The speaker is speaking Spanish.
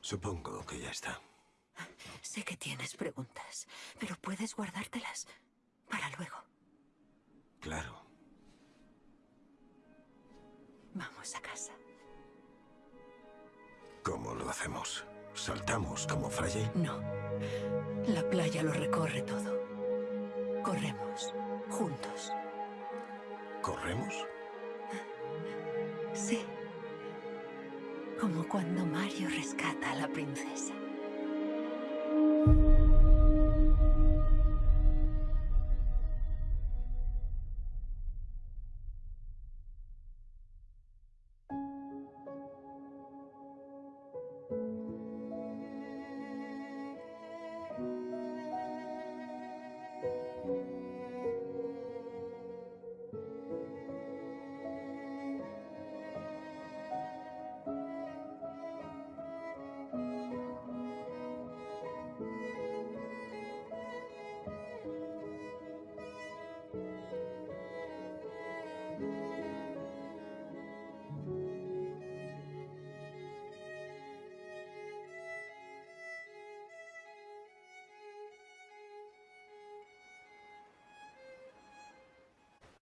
Supongo que ya está. Sé que tienes preguntas, pero puedes guardártelas para luego. Claro. Vamos a casa. ¿Cómo lo hacemos? ¿Saltamos como Friday? No. La playa lo recorre todo. Corremos. Juntos. ¿Corremos? Sí. Como cuando Mario rescata a la princesa.